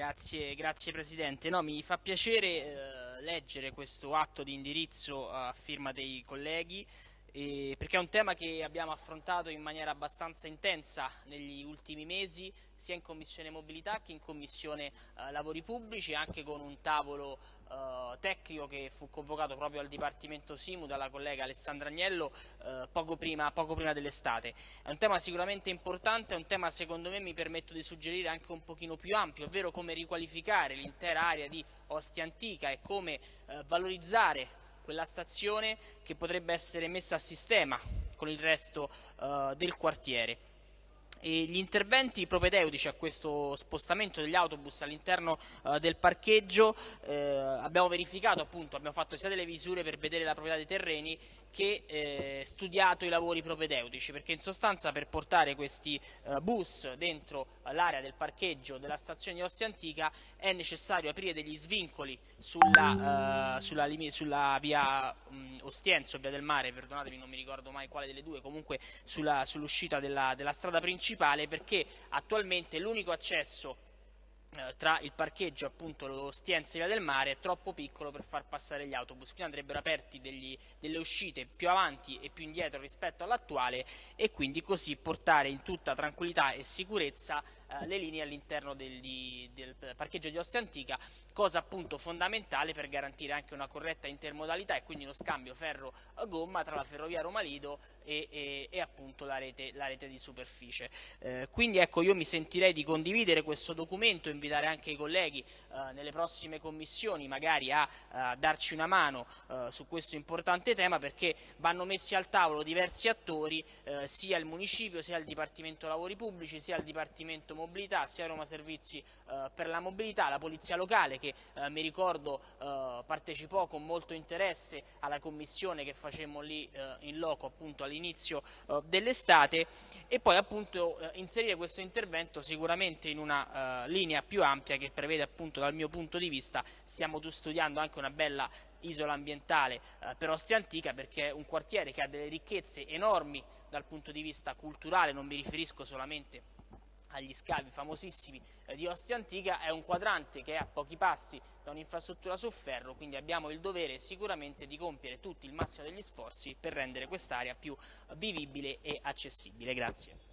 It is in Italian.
Grazie, grazie Presidente. No, mi fa piacere eh, leggere questo atto di indirizzo a firma dei colleghi eh, perché è un tema che abbiamo affrontato in maniera abbastanza intensa negli ultimi mesi sia in Commissione Mobilità che in Commissione eh, Lavori Pubblici anche con un tavolo eh, tecnico che fu convocato proprio al Dipartimento Simu dalla collega Alessandra Agnello eh, poco prima, prima dell'estate. È un tema sicuramente importante, è un tema secondo me mi permetto di suggerire anche un pochino più ampio, ovvero come riqualificare l'intera area di Ostia Antica e come eh, valorizzare quella stazione che potrebbe essere messa a sistema con il resto uh, del quartiere. E gli interventi propedeutici a questo spostamento degli autobus all'interno uh, del parcheggio eh, abbiamo verificato appunto, abbiamo fatto sia delle visure per vedere la proprietà dei terreni che eh, studiato i lavori propedeutici perché in sostanza per portare questi uh, bus dentro l'area del parcheggio della stazione di Ostia Antica è necessario aprire degli svincoli sulla, uh, sulla, sulla via um, Ostienzo, via del mare, perdonatemi non mi ricordo mai quale delle due, comunque sull'uscita sull della, della strada principale perché attualmente l'unico accesso eh, tra il parcheggio appunto lo Stienza e Via del Mare è troppo piccolo per far passare gli autobus, quindi andrebbero aperti degli, delle uscite più avanti e più indietro rispetto all'attuale e quindi così portare in tutta tranquillità e sicurezza eh, le linee all'interno del, del, parcheggio di Ostia Antica, cosa appunto fondamentale per garantire anche una corretta intermodalità e quindi uno scambio ferro-gomma tra la ferrovia Roma Lido e, e, e appunto la rete, la rete, di superficie. Eh, quindi ecco io mi sentirei di condividere questo documento, invitare anche i colleghi eh, nelle prossime commissioni magari a, a darci una mano eh, su questo importante tema perché vanno messi al tavolo diversi attori, eh, sia il municipio, sia il Dipartimento Lavori Pubblici, sia il Dipartimento mobilità, sia Roma Servizi eh, per la mobilità, la Polizia Locale che eh, mi ricordo eh, partecipò con molto interesse alla commissione che facemmo lì eh, in loco appunto all'inizio eh, dell'estate e poi appunto eh, inserire questo intervento sicuramente in una linea più ampia che prevede appunto dal mio punto di vista, stiamo studiando anche una bella isola ambientale eh, per Ostia Antica perché è un quartiere che ha delle ricchezze enormi dal punto di vista culturale, non mi riferisco solamente agli scavi famosissimi eh, di Ostia Antica, è un quadrante che è a pochi passi da un'infrastruttura su ferro, quindi abbiamo il dovere sicuramente di compiere tutti il massimo degli sforzi per rendere quest'area più vivibile e accessibile. Grazie.